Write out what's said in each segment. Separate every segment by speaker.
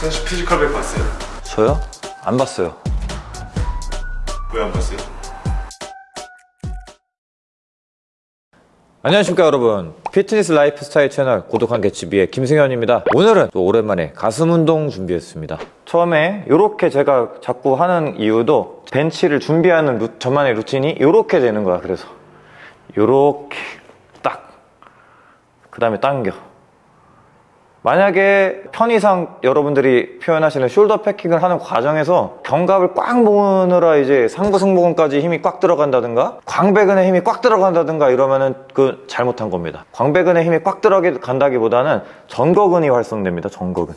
Speaker 1: 선수 피지컬 100 봤어요?
Speaker 2: 저요? 안 봤어요.
Speaker 1: 왜 안 봤어요?
Speaker 2: 안녕하십니까 여러분 피트니스 라이프스타일 채널 고독한 개츠비의 김승현입니다 오늘은 또 오랜만에 가슴 운동 준비했습니다 처음에 이렇게 제가 자꾸 하는 이유도 벤치를 준비하는 루, 저만의 루틴이 이렇게 되는 거야 그래서 이렇게 딱 그 다음에 당겨 만약에 편의상 여러분들이 표현하시는 숄더 패킹을 하는 과정에서 견갑을 꽉 모으느라 이제 상부 승모근까지 힘이 꽉 들어간다든가 광배근에 힘이 꽉 들어간다든가 이러면은 그 잘못한 겁니다. 광배근에 힘이 꽉 들어간다기보다는 전거근이 활성됩니다. 전거근.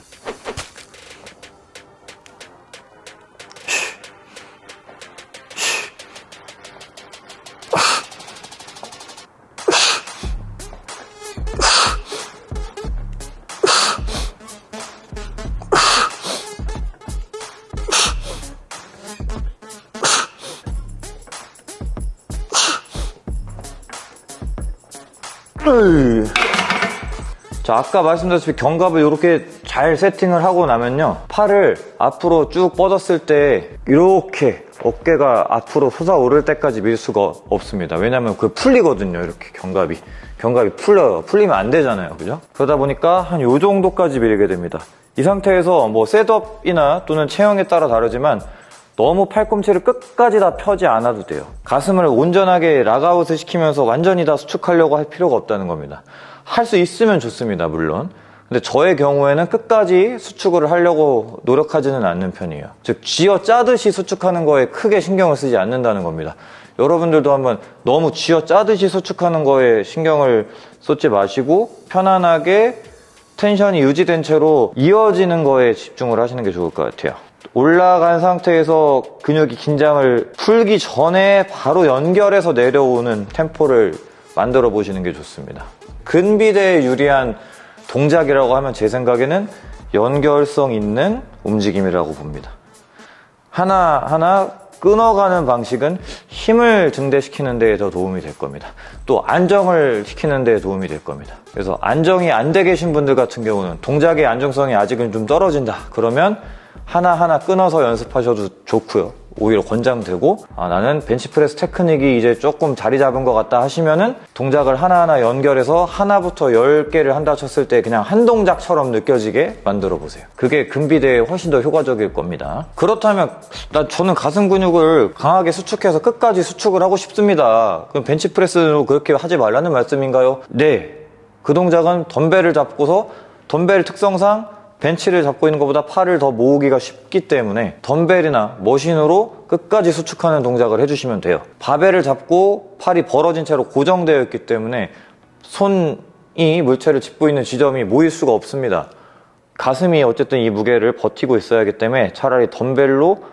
Speaker 2: 자 아까 말씀드렸듯이 견갑을 이렇게 잘 세팅을 하고 나면요 팔을 앞으로 쭉 뻗었을 때 이렇게 어깨가 앞으로 솟아오를 때까지 밀 수가 없습니다. 왜냐면 그 풀리거든요 이렇게 견갑이. 견갑이 풀려요 풀리면 안 되잖아요 그죠? 그러다 보니까 한 요 정도까지 밀게 됩니다. 이 상태에서 뭐 setup이나 또는 체형에 따라 다르지만 너무 팔꿈치를 끝까지 다 펴지 않아도 돼요. 가슴을 온전하게 lockout을 시키면서 완전히 다 수축하려고 할 필요가 없다는 겁니다. 할 수 있으면 좋습니다 물론. 근데 저의 경우에는 끝까지 수축을 하려고 노력하지는 않는 편이에요. 즉 쥐어 짜듯이 수축하는 거에 크게 신경을 쓰지 않는다는 겁니다. 여러분들도 한번 너무 쥐어 짜듯이 수축하는 거에 신경을 쏟지 마시고 편안하게 텐션이 유지된 채로 이어지는 거에 집중을 하시는 게 좋을 것 같아요 올라간 상태에서 근육이 긴장을 풀기 전에 바로 연결해서 내려오는 템포를 만들어 보시는 게 좋습니다. 근비대에 유리한 동작이라고 하면 제 생각에는 연결성 있는 움직임이라고 봅니다. 하나하나 끊어가는 방식은 힘을 증대시키는 데에 더 도움이 될 겁니다. 또 안정을 시키는 데에 도움이 될 겁니다. 그래서 안정이 안 돼 계신 분들 같은 경우는 동작의 안정성이 아직은 좀 떨어진다. 그러면 하나하나 끊어서 연습하셔도 좋고요. 오히려 권장되고 아, 나는 벤치프레스 테크닉이 이제 조금 자리 잡은 것 같다 하시면은 동작을 하나하나 연결해서 하나부터 10개를 한다 쳤을 때 그냥 한 동작처럼 느껴지게 만들어 보세요. 그게 근비대에 훨씬 더 효과적일 겁니다. 그렇다면 나 저는 가슴 근육을 강하게 수축해서 끝까지 수축을 하고 싶습니다. 그럼 벤치프레스로 그렇게 하지 말라는 말씀인가요? 네. 그 동작은 덤벨을 잡고서 덤벨 특성상 벤치를 잡고 있는 것보다 팔을 더 모으기가 쉽기 때문에 덤벨이나 머신으로 끝까지 수축하는 동작을 해주시면 돼요. 바벨을 잡고 팔이 벌어진 채로 고정되어 있기 때문에 손이 물체를 짚고 있는 지점이 모일 수가 없습니다. 가슴이 어쨌든 이 무게를 버티고 있어야 하기 때문에 차라리 덤벨로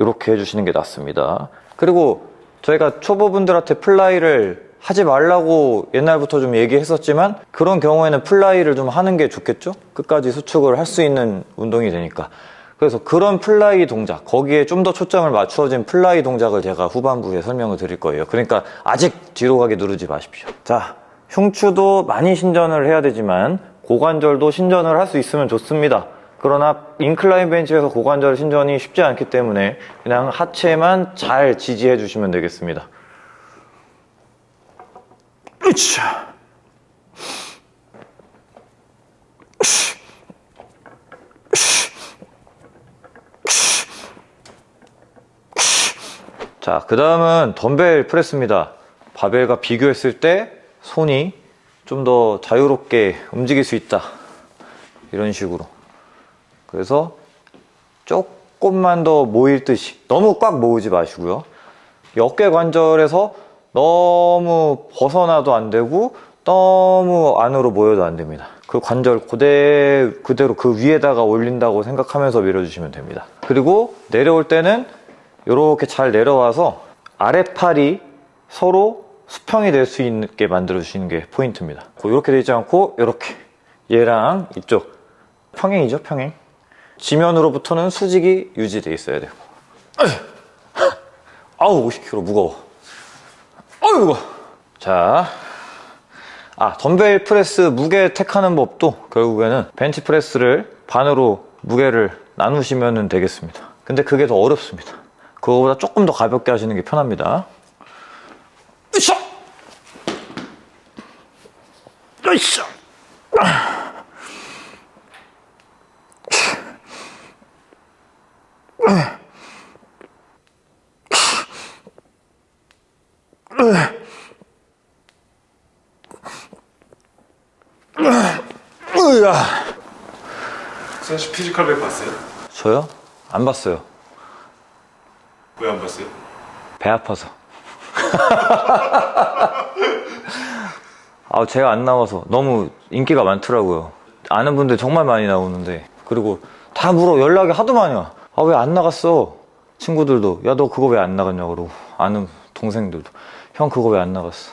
Speaker 2: 이렇게 해주시는 게 낫습니다. 그리고 저희가 초보분들한테 플라이를 하지 말라고 옛날부터 좀 얘기했었지만 그런 경우에는 플라이를 좀 하는 게 좋겠죠? 끝까지 수축을 할 수 있는 운동이 되니까. 그래서 그런 플라이 동작 거기에 좀 더 초점을 맞추어진 플라이 동작을 제가 후반부에 설명을 드릴 거예요. 그러니까 아직 뒤로 가기 누르지 마십시오. 자 흉추도 많이 신전을 해야 되지만 고관절도 신전을 할 수 있으면 좋습니다. 그러나 인클라인 벤치에서 고관절 신전이 쉽지 않기 때문에 그냥 하체만 잘 지지해 주시면 되겠습니다 으쌰. 자, 그 다음은 덤벨 프레스입니다. 바벨과 비교했을 때 손이 좀 더 자유롭게 움직일 수 있다. 이런 식으로. 그래서 조금만 더 모일 듯이 너무 꽉 모으지 마시고요. 어깨 관절에서 너무 벗어나도 안 되고 너무 안으로 모여도 안 됩니다. 그 관절 그대, 그대로 그 위에다가 올린다고 생각하면서 밀어주시면 됩니다. 그리고 내려올 때는 이렇게 잘 내려와서 아랫팔이 서로 수평이 될 수 있게 만들어 주시는 게 포인트입니다. 이렇게 되지 않고 이렇게 얘랑 이쪽. 평행이죠 평행. 지면으로부터는 수직이 유지되어 있어야 되고 아우 50kg 무거워 어이구 자, 아 덤벨 프레스 무게 택하는 법도 결국에는 벤치 프레스를 반으로 무게를 나누시면 되겠습니다. 근데 그게 더 어렵습니다. 그거보다 조금 더 가볍게 하시는 게 편합니다. 으쌰! 으쌰!
Speaker 1: 수현 씨 피지컬백 봤어요?
Speaker 2: 저요? 안 봤어요.
Speaker 1: 왜 안 봤어요?
Speaker 2: 배 아파서. 아, 제가 안 나와서 너무 인기가 많더라고요. 아는 분들 정말 많이 나오는데. 그리고 다 물어. 연락이 하도 많이 와. 아, 왜 안 나갔어? 친구들도. 야, 너 그거 왜 안 나갔냐? 그러고. 아는 동생들도. 형, 그거 왜 안 나갔어?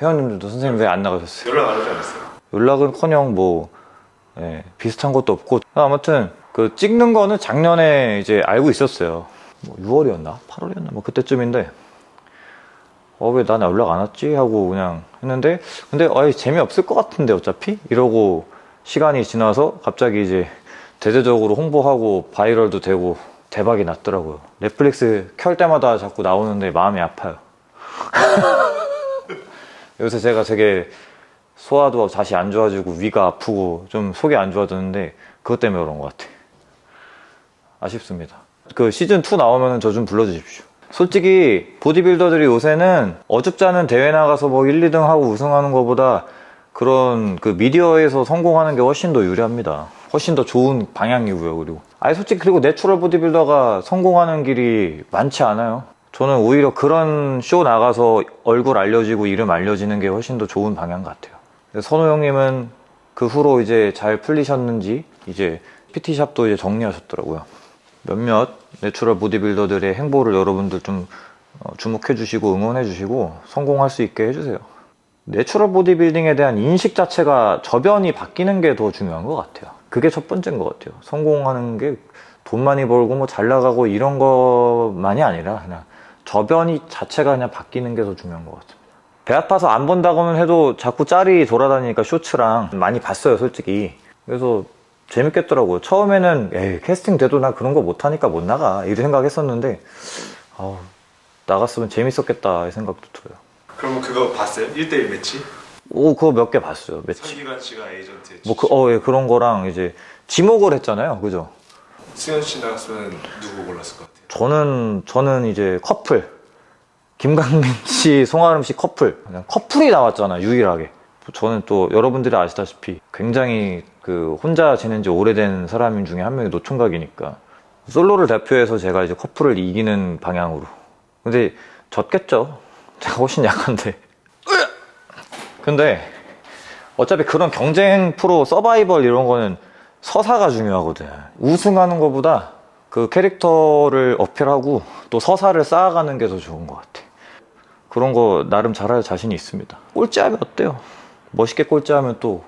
Speaker 2: 회원님들도 선생님 왜 안 나가셨어요?
Speaker 1: 연락 안 하지 않았어요?
Speaker 2: 연락은 커녕 뭐, 예, 비슷한 것도 없고. 아무튼, 그 찍는 거는 작년에 이제 알고 있었어요. 뭐 6월이었나? 8월이었나? 뭐 그때쯤인데, 어, 왜 나는 연락 안 왔지? 하고 그냥 했는데, 근데, 아이, 재미없을 것 같은데, 어차피? 이러고 시간이 지나서 갑자기 이제 대대적으로 홍보하고 바이럴도 되고 대박이 났더라고요. 넷플릭스 켤 때마다 자꾸 나오는데 마음이 아파요. 요새 제가 되게 소화도 다시 안 좋아지고 위가 아프고 좀 속이 안 좋아졌는데 그것 때문에 그런 것 같아. 아쉽습니다. 그 시즌 2 나오면 저 좀 불러주십시오. 솔직히 보디빌더들이 요새는 어줍지 않은 대회 나가서 뭐 1, 2등 하고 우승하는 것보다 그런 그 미디어에서 성공하는 게 훨씬 더 유리합니다. 훨씬 더 좋은 방향이고요. 그리고 아니 솔직히 그리고 natural 보디빌더가 성공하는 길이 많지 않아요. 저는 오히려 그런 쇼 나가서 얼굴 알려지고 이름 알려지는 게 훨씬 더 좋은 방향 같아요. 선호 형님은 그 후로 이제 잘 풀리셨는지 이제 PT샵도 이제 정리하셨더라고요. 몇몇 natural 보디빌더들의 행보를 여러분들 좀 어, 주목해 주시고 응원해 주시고 성공할 수 있게 해주세요. natural 보디빌딩에 대한 인식 자체가 저변이 바뀌는 게 더 중요한 것 같아요. 그게 첫 번째인 것 같아요. 성공하는 게 돈 많이 벌고 뭐 잘 나가고 이런 것만이 아니라 그냥 저변이 자체가 그냥 바뀌는 게 더 중요한 것 같습니다. 배 아파서 안 본다고는 해도 자꾸 짤이 돌아다니니까 쇼츠랑 많이 봤어요, 솔직히. 그래서 재밌겠더라고요. 처음에는 에이, 캐스팅 돼도 나 그런 거 못하니까 못 나가 이런 생각했었는데 아우, 나갔으면 재밌었겠다 이 생각도 들어요.
Speaker 1: 그럼 그거 봤어요? 1대1 매치?
Speaker 2: 오 그거 몇 개 봤어요. 매치.
Speaker 1: 성기관 씨가 에이전트
Speaker 2: 뭐 그, 어, 예, 그런 거랑 이제 지목을 했잖아요. 그죠?
Speaker 1: 수현 씨 나갔으면 누구 골랐을 것 같아요?
Speaker 2: 저는 저는 이제 커플 김강민 씨, 송아름 씨 커플 그냥 커플이 나왔잖아 유일하게. 저는 또 여러분들이 아시다시피 굉장히 그 혼자 지낸 지 오래된 사람 중에 한 명이 노총각이니까 솔로를 대표해서 제가 이제 커플을 이기는 방향으로. 근데 졌겠죠. 제가 훨씬 약한데. 근데 어차피 그런 경쟁 프로 서바이벌 이런 거는 서사가 중요하거든. 우승하는 것보다 그 캐릭터를 어필하고 또 서사를 쌓아가는 게 더 좋은 것 같아. 그런 거 나름 잘할 자신이 있습니다. 꼴찌하면 어때요? 멋있게 꼴찌하면 또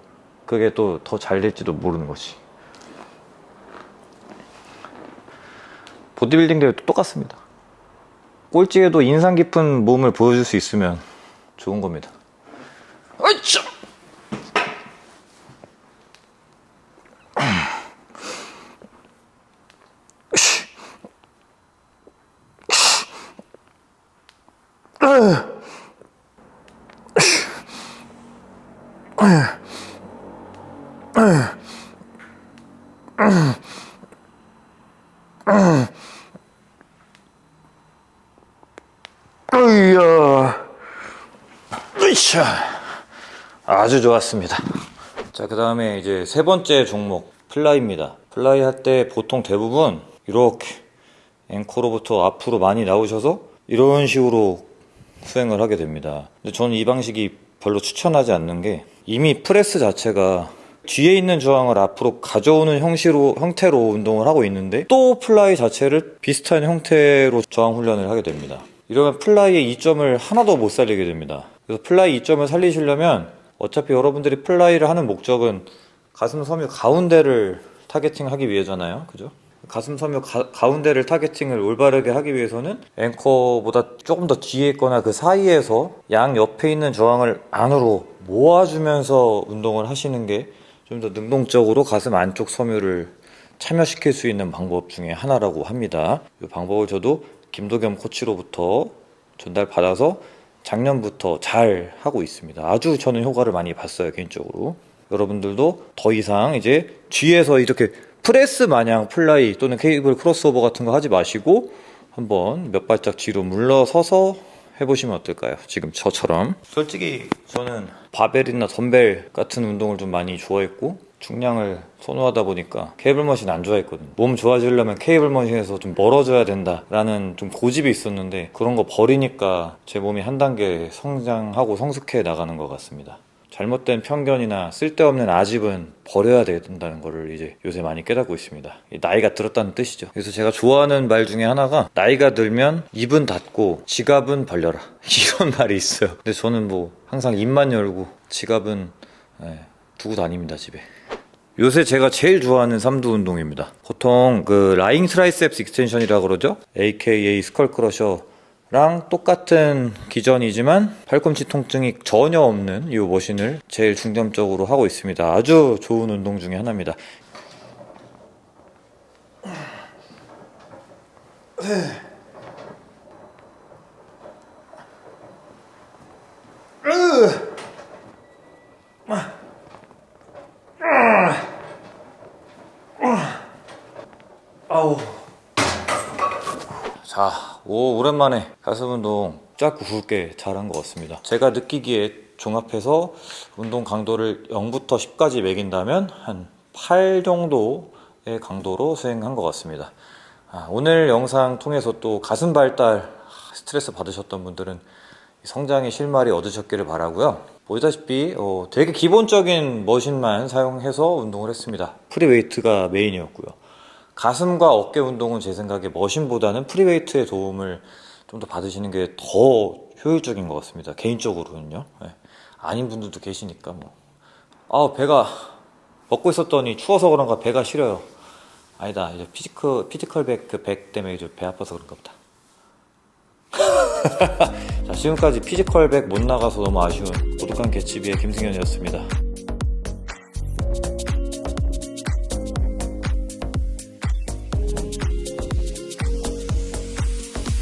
Speaker 2: 그게 또 더 잘 될지도 모르는 거지. 보디빌딩 대회도 똑같습니다. 꼴찌에도 인상 깊은 몸을 보여줄 수 있으면 좋은 겁니다. 어이 으이야. 으이차. 아주 좋았습니다. 자, 그 다음에 이제 세 번째 종목, 플라이입니다. 플라이 할 때 보통 대부분 이렇게 앵커로부터 앞으로 많이 나오셔서 이런 식으로 수행을 하게 됩니다. 근데 저는 이 방식이 별로 추천하지 않는 게 이미 프레스 자체가 뒤에 있는 저항을 앞으로 가져오는 형식으로, 형태로 운동을 하고 있는데 또 플라이 자체를 비슷한 형태로 저항 훈련을 하게 됩니다. 이러면 플라이의 이점을 하나도 못 살리게 됩니다. 그래서 플라이 이점을 살리시려면 어차피 여러분들이 플라이를 하는 목적은 가슴 섬유 가운데를 targeting하기 위해잖아요. 그죠? 가슴 섬유 가, 운데를 targeting을 올바르게 하기 위해서는 앵커보다 조금 더 뒤에 있거나 그 사이에서 양 옆에 있는 저항을 안으로 모아주면서 운동을 하시는 게 좀 더 능동적으로 가슴 안쪽 섬유를 참여시킬 수 있는 방법 중에 하나라고 합니다. 이 방법을 저도 김도겸 코치로부터 전달받아서 작년부터 잘 하고 있습니다. 아주 저는 효과를 많이 봤어요, 개인적으로. 여러분들도 더 이상 이제 뒤에서 이렇게 프레스 마냥 플라이 또는 케이블 크로스오버 같은 거 하지 마시고 한번 몇 발짝 뒤로 물러서서 해보시면 어떨까요? 지금 저처럼. 솔직히 저는 바벨이나 덤벨 같은 운동을 좀 많이 좋아했고 중량을 선호하다 보니까 케이블 machine 안 좋아했거든요. 몸 좋아지려면 케이블 machine에서 좀 멀어져야 된다라는 좀 고집이 있었는데 그런 거 버리니까 제 몸이 한 단계 성장하고 성숙해 나가는 것 같습니다. 잘못된 편견이나 쓸데없는 아집은 버려야 된다는 거를 이제 요새 많이 깨닫고 있습니다. 이 나이가 들었다는 뜻이죠. 그래서 제가 좋아하는 말 중에 하나가 나이가 들면 입은 닫고 지갑은 벌려라. 이런 말이 있어요. 근데 저는 뭐 항상 입만 열고 지갑은 예, 두고 다닙니다, 집에. 요새 제가 제일 좋아하는 삼두 운동입니다. 보통 그 lying triceps extension이라고 그러죠? AKA skull crusher 랑 똑같은 기전이지만 팔꿈치 통증이 전혀 없는 이 머신을 제일 중점적으로 하고 있습니다. 아주 좋은 운동 중에 하나입니다. 아우. 자, 오, 오랜만에 가슴 운동 짧고 굵게 잘한 것 같습니다. 제가 느끼기에 종합해서 운동 강도를 0부터 10까지 매긴다면 한 8 정도의 강도로 수행한 것 같습니다. 아, 오늘 영상 통해서 또 가슴 발달 스트레스 받으셨던 분들은 성장의 실마리 얻으셨기를 바라고요. 보시다시피 어, 되게 기본적인 machine만 사용해서 운동을 했습니다. free weight가 메인이었고요. 가슴과 어깨 운동은 제 생각에 machine보다는 free weight의 도움을 좀 더 받으시는 게 더 효율적인 것 같습니다. 개인적으로는요. 네. 아닌 분들도 계시니까 뭐. 아 배가 벗고 있었더니 추워서 그런가 배가 시려요. 아니다. 이제 피지컬 피지컬 백 그 백 때문에 이제 배 아파서 그런가 보다. 자, 지금까지 피지컬 백 못 나가서 너무 아쉬운 고독한 개츠비의 김승현이었습니다.